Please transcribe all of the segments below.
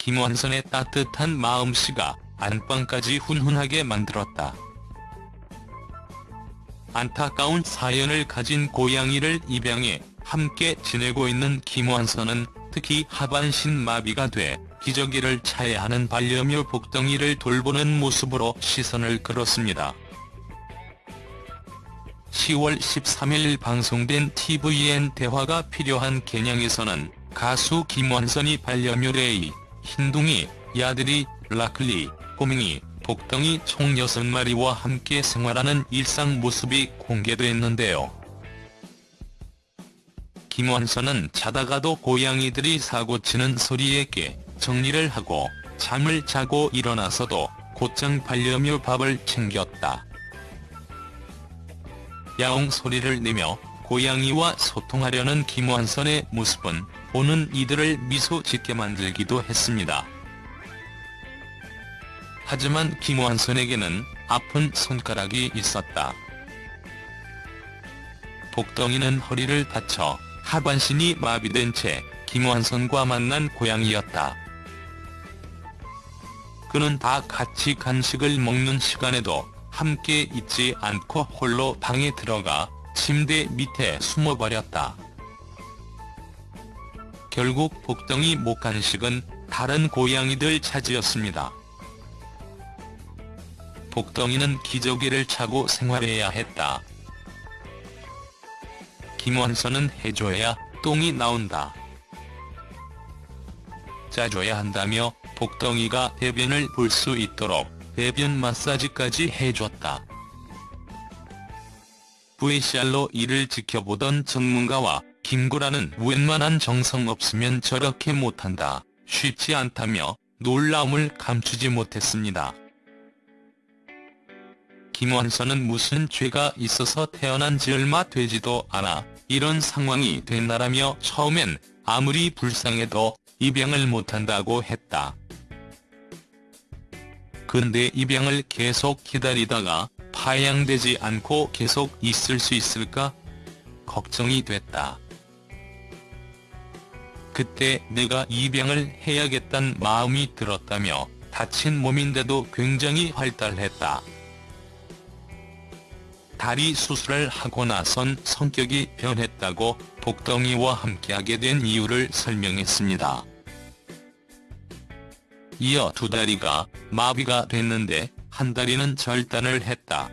김완선의 따뜻한 마음씨가 안방까지 훈훈하게 만들었다. 안타까운 사연을 가진 고양이를 입양해 함께 지내고 있는 김완선은 특히 하반신 마비가 돼 기저귀를 차야 하는 반려묘 복덩이를 돌보는 모습으로 시선을 끌었습니다. 10월 13일 방송된 TVN 대화가 필요한 개냥에서는 가수 김완선이 반려묘 레이, 흰둥이, 야들이, 라클리, 꼬맹이, 복덩이 총 6마리와 함께 생활하는 일상 모습이 공개됐는데요. 김완선은 자다가도 고양이들이 사고치는 소리에 깨 정리를 하고 잠을 자고 일어나서도 곧장 반려묘 밥을 챙겼다. 야옹 소리를 내며 고양이와 소통하려는 김완선의 모습은 보는 이들을 미소 짓게 만들기도 했습니다. 하지만 김완선에게는 아픈 손가락이 있었다. 복덩이는 허리를 다쳐 하반신이 마비된 채 김완선과 만난 고양이였다. 그는 다 같이 간식을 먹는 시간에도 함께 있지 않고 홀로 방에 들어가 침대 밑에 숨어버렸다. 결국 복덩이 목간식은 다른 고양이들 차지였습니다. 복덩이는 기저귀를 차고 생활해야 했다. 김완선은 해줘야 똥이 나온다. 짜줘야 한다며 복덩이가 배변을 볼 수 있도록 배변 마사지까지 해줬다. VCR로 이를 지켜보던 전문가와 김구라는 웬만한 정성 없으면 저렇게 못한다, 쉽지 않다며 놀라움을 감추지 못했습니다. 김완선은 무슨 죄가 있어서 태어난 지 얼마 되지도 않아 이런 상황이 됐나라며 처음엔 아무리 불쌍해도 입양을 못한다고 했다. 근데 입양을 계속 기다리다가 파양되지 않고 계속 있을 수 있을까? 걱정이 됐다. 그때 내가 입양을 해야겠단 마음이 들었다며 다친 몸인데도 굉장히 활달했다. 다리 수술을 하고 나선 성격이 변했다고 복덩이와 함께하게 된 이유를 설명했습니다. 이어 두 다리가 마비가 됐는데 한 다리는 절단을 했다.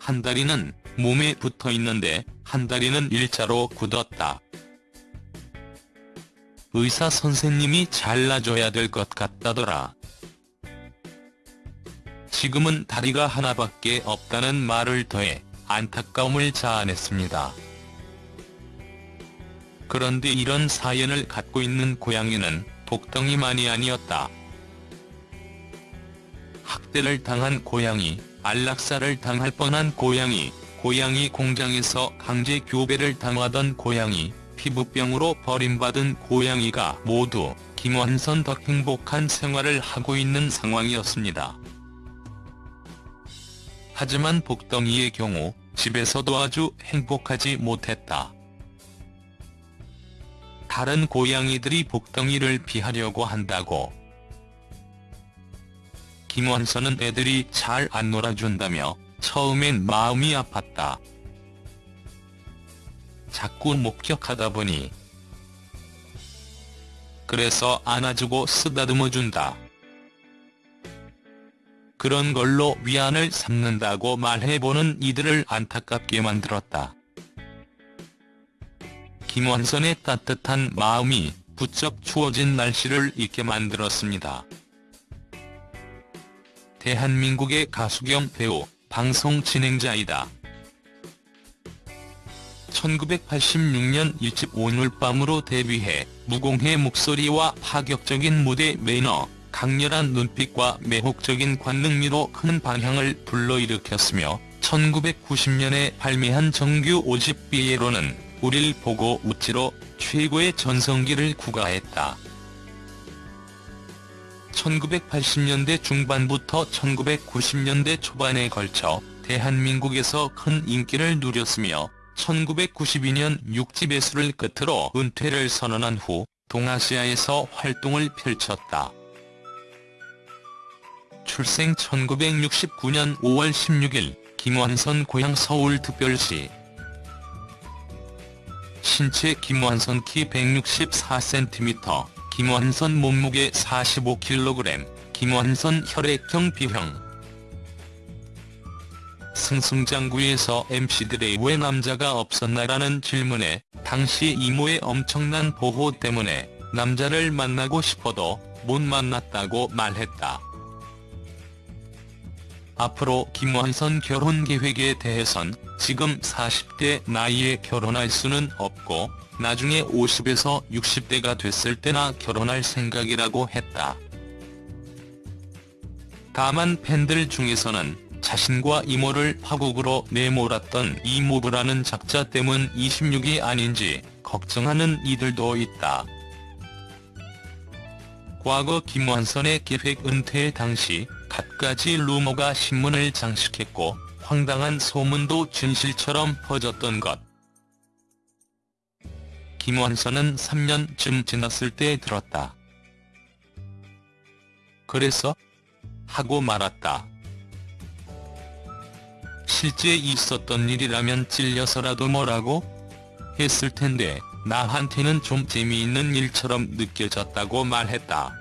한 다리는 몸에 붙어 있는데 한 다리는 일자로 굳었다. 의사 선생님이 잘라줘야 될 것 같다더라. 지금은 다리가 하나밖에 없다는 말을 더해 안타까움을 자아냈습니다. 그런데 이런 사연을 갖고 있는 고양이는 복덩이만이 아니었다. 학대를 당한 고양이, 안락사를 당할 뻔한 고양이, 고양이 공장에서 강제 교배를 당하던 고양이, 피부병으로 버림받은 고양이가 모두 김완선 덕 행복한 생활을 하고 있는 상황이었습니다. 하지만 복덩이의 경우 집에서도 아주 행복하지 못했다. 다른 고양이들이 복덩이를 피하려고 한다고. 김원선은 애들이 잘 안 놀아준다며 처음엔 마음이 아팠다. 자꾸 목격하다 보니 그래서 안아주고 쓰다듬어준다. 그런 걸로 위안을 삼는다고 말해보는 이들을 안타깝게 만들었다. 김원선의 따뜻한 마음이 부쩍 추워진 날씨를 잊게 만들었습니다. 대한민국의 가수 겸 배우, 방송 진행자이다. 1986년 일집 오늘 밤으로 데뷔해 무공해 목소리와 파격적인 무대 매너, 강렬한 눈빛과 매혹적인 관능미로 큰 반향을 불러일으켰으며 1990년에 발매한 정규 5집 비에로는 우릴 보고 웃지로 최고의 전성기를 구가했다. 1980년대 중반부터 1990년대 초반에 걸쳐 대한민국에서 큰 인기를 누렸으며 1992년 6집 예술을 끝으로 은퇴를 선언한 후 동아시아에서 활동을 펼쳤다. 출생 1969년 5월 16일 김완선 고향 서울특별시 신체 김완선 키 164cm, 김완선 몸무게 45kg, 김완선 혈액형 B형 승승장구에서 MC들의 왜 남자가 없었나라는 질문에 당시 이모의 엄청난 보호 때문에 남자를 만나고 싶어도 못 만났다고 말했다. 앞으로 김완선 결혼 계획에 대해선 지금 40대 나이에 결혼할 수는 없고 나중에 50에서 60대가 됐을 때나 결혼할 생각이라고 했다. 다만 팬들 중에서는 자신과 이모를 파국으로 내몰았던 이모부라는 작자 때문 26이 아닌지 걱정하는 이들도 있다. 과거 김완선의 기획 은퇴 당시 갖가지 루머가 신문을 장식했고 황당한 소문도 진실처럼 퍼졌던 것. 김완선은 3년쯤 지났을 때 들었다. 그래서? 하고 말았다. 실제 있었던 일이라면 찔려서라도 뭐라고? 했을 텐데 나한테는 좀 재미있는 일처럼 느껴졌다고 말했다.